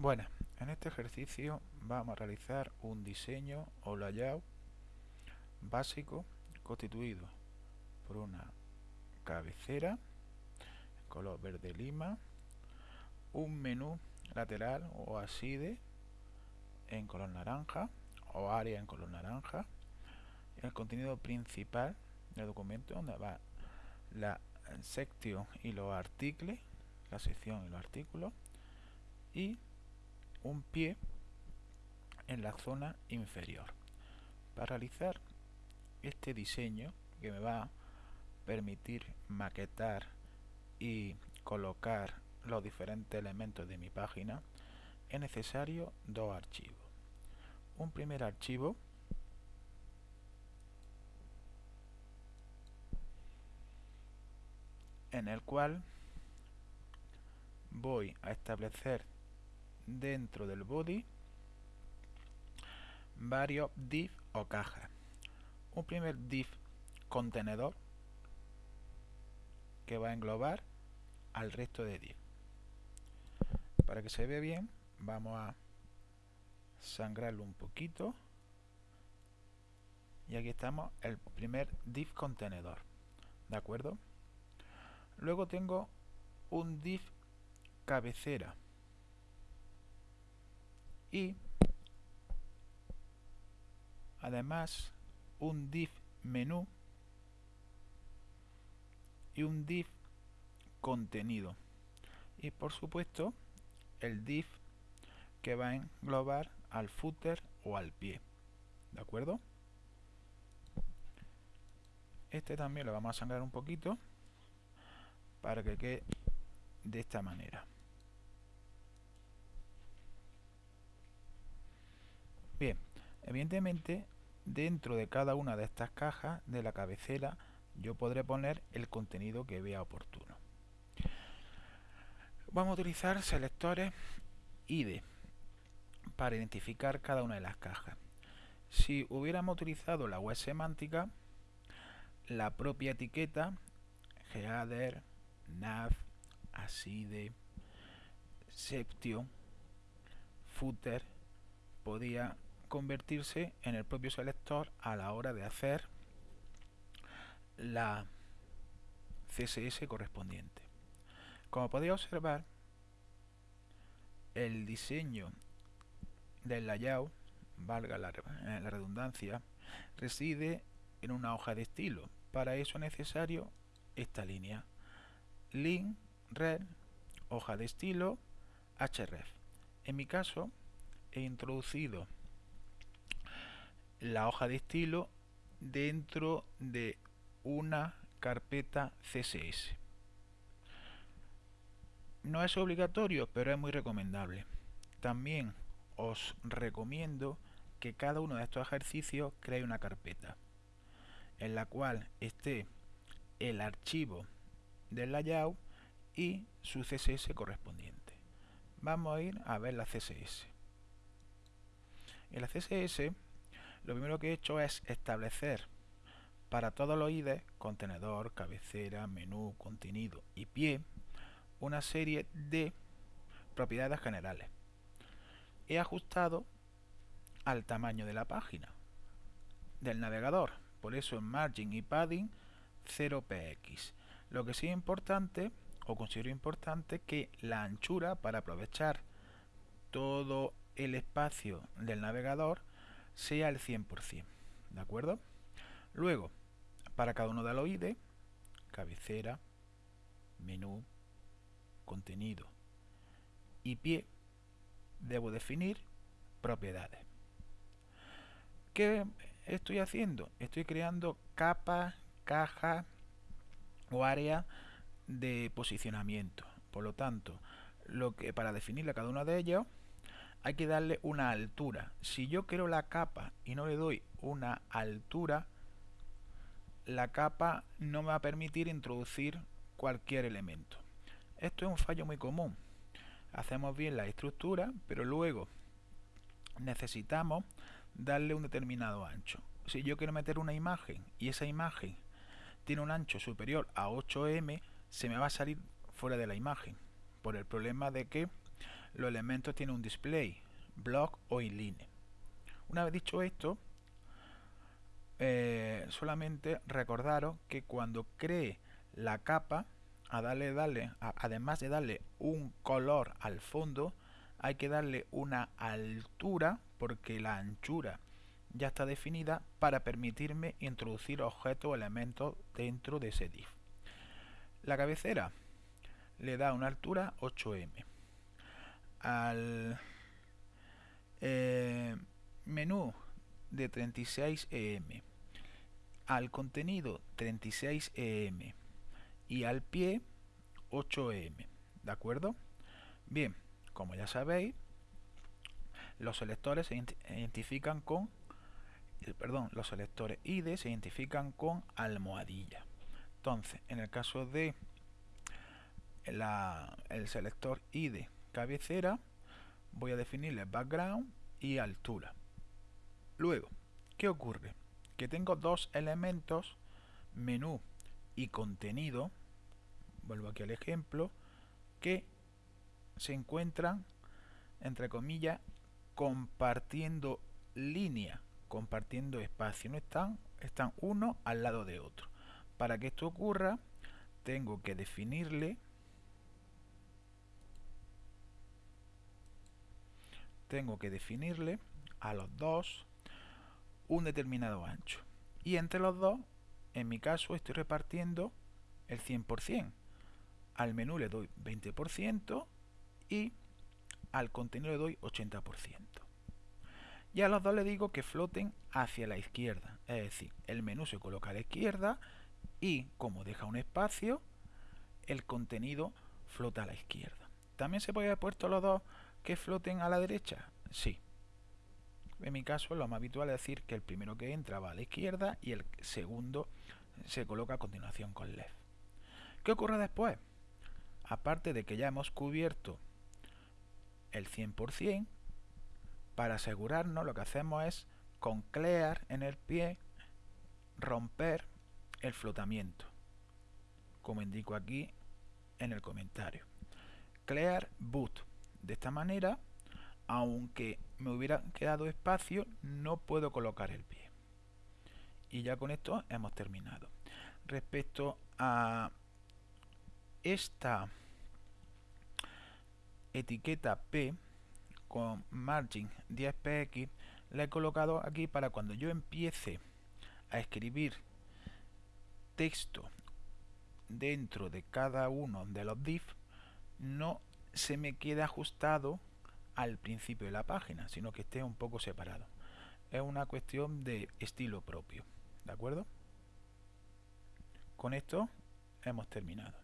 Bueno, en este ejercicio vamos a realizar un diseño o layout básico constituido por una cabecera color verde lima, un menú lateral o aside en color naranja o área en color naranja, el contenido principal del documento donde va la sección y los artículos, la sección y los artículos y un pie en la zona inferior. Para realizar este diseño que me va a permitir maquetar y colocar los diferentes elementos de mi página es necesario dos archivos. Un primer archivo en el cual voy a establecer dentro del body varios div o cajas. Un primer div contenedor que va a englobar al resto de div. Para que se vea bien, vamos a sangrarlo un poquito. Y aquí estamos el primer div contenedor. ¿De acuerdo? Luego tengo un div cabecera y además un div menú y un div contenido. Y por supuesto el div que va a englobar al footer o al pie. De acuerdo este también lo vamos a sangrar un poquito para que quede de esta manera Bien, evidentemente dentro de cada una de estas cajas de la cabecera yo podré poner el contenido que vea oportuno. Vamos a utilizar selectores ID para identificar cada una de las cajas. Si hubiéramos utilizado la web semántica, la propia etiqueta header, nav, aside, septio, footer podía convertirse en el propio selector a la hora de hacer la CSS correspondiente. Como podéis observar, el diseño del layout, valga la, eh, la redundancia, reside en una hoja de estilo. Para eso es necesario esta línea. Link, red, hoja de estilo, href. En mi caso, he introducido la hoja de estilo dentro de una carpeta CSS. No es obligatorio, pero es muy recomendable. También os recomiendo que cada uno de estos ejercicios cree una carpeta en la cual esté el archivo del layout y su CSS correspondiente. Vamos a ir a ver la CSS. En la CSS lo primero que he hecho es establecer para todos los IDEs, contenedor, cabecera, menú, contenido y pie, una serie de propiedades generales. He ajustado al tamaño de la página del navegador, por eso en margin y padding 0px. Lo que sí es importante, o considero importante, que la anchura para aprovechar todo el espacio del navegador sea el 100%. ¿De acuerdo? Luego, para cada uno de los ID, cabecera, menú, contenido y pie, debo definir propiedades. ¿Qué estoy haciendo? Estoy creando capas, cajas o áreas de posicionamiento. Por lo tanto, lo que para definirle a cada uno de ellos hay que darle una altura. Si yo quiero la capa y no le doy una altura, la capa no me va a permitir introducir cualquier elemento. Esto es un fallo muy común. Hacemos bien la estructura, pero luego necesitamos darle un determinado ancho. Si yo quiero meter una imagen y esa imagen tiene un ancho superior a 8m, se me va a salir fuera de la imagen por el problema de que los elementos tienen un display, block o inline. Una vez dicho esto, eh, solamente recordaros que cuando cree la capa, a darle, darle además de darle un color al fondo, hay que darle una altura porque la anchura ya está definida para permitirme introducir objetos o elementos dentro de ese div. La cabecera le da una altura 8m. Al eh, menú de 36em, al contenido 36em y al pie 8em. ¿De acuerdo? Bien, como ya sabéis, los selectores se identifican con eh, perdón, los selectores ID se identifican con almohadilla. Entonces, en el caso de el selector ID cabecera, voy a definirle background y altura. Luego, ¿qué ocurre? Que tengo dos elementos, menú y contenido, vuelvo aquí al ejemplo, que se encuentran, entre comillas, compartiendo línea compartiendo espacio, no están, están uno al lado de otro. Para que esto ocurra, tengo que definirle tengo que definirle a los dos un determinado ancho. Y entre los dos, en mi caso, estoy repartiendo el 100%. Al menú le doy 20% y al contenido le doy 80% y a los dos le digo que floten hacia la izquierda. Es decir, el menú se coloca a la izquierda y como deja un espacio, el contenido flota a la izquierda. ¿También se puede haber puesto los dos que floten a la derecha? Sí. En mi caso, lo más habitual es decir que el primero que entra va a la izquierda y el segundo se coloca a continuación con left. ¿Qué ocurre después? Aparte de que ya hemos cubierto el 100%, para asegurarnos lo que hacemos es con clear en el pie romper el flotamiento como indico aquí en el comentario clear boot de esta manera aunque me hubiera quedado espacio no puedo colocar el pie. Y ya con esto hemos terminado. Respecto a esta etiqueta P con margin 10px la he colocado aquí para cuando yo empiece a escribir texto dentro de cada uno de los div no se me quede ajustado al principio de la página sino que esté un poco separado es una cuestión de estilo propio ¿de acuerdo? con esto hemos terminado